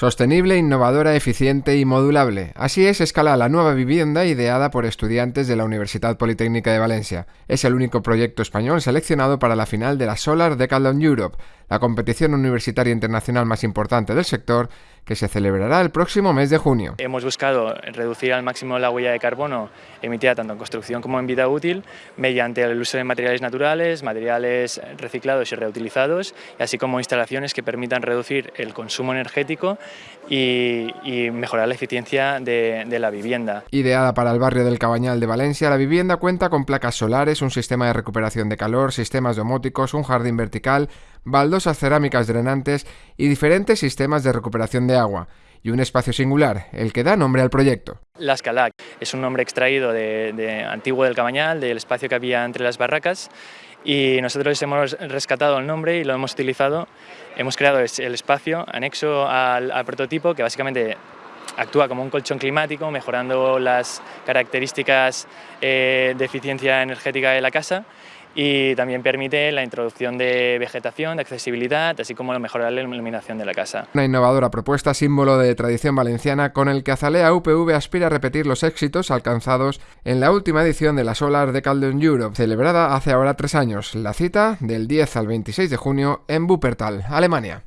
Sostenible, innovadora, eficiente y modulable. Así es escala la nueva vivienda ideada por estudiantes de la Universidad Politécnica de Valencia. Es el único proyecto español seleccionado para la final de la Solar Decathlon Europe, la competición universitaria internacional más importante del sector, que se celebrará el próximo mes de junio. Hemos buscado reducir al máximo la huella de carbono emitida tanto en construcción como en vida útil mediante el uso de materiales naturales, materiales reciclados y reutilizados, así como instalaciones que permitan reducir el consumo energético y, mejorar la eficiencia de, de la vivienda. Ideada para el barrio del Cabañal de Valencia, la vivienda cuenta con placas solares, un sistema de recuperación de calor, sistemas domóticos, un jardín vertical, baldosas cerámicas drenantes y diferentes sistemas de recuperación de agua y un espacio singular, el que da nombre al proyecto. La Escalac es un nombre extraído de, antiguo del Cabañal, del espacio que había entre las barracas y nosotros hemos rescatado el nombre y lo hemos utilizado. Hemos creado el espacio anexo al, prototipo que básicamente actúa como un colchón climático, mejorando las características eh, de eficiencia energética de la casa y también permite la introducción de vegetación, de accesibilidad, así como mejorar la iluminación de la casa. Una innovadora propuesta, símbolo de tradición valenciana, con el que Azalea UPV aspira a repetir los éxitos alcanzados en la última edición de la Solar de Calden Europe, celebrada hace ahora tres años. La cita del 10 al 26 de junio en Wuppertal, Alemania.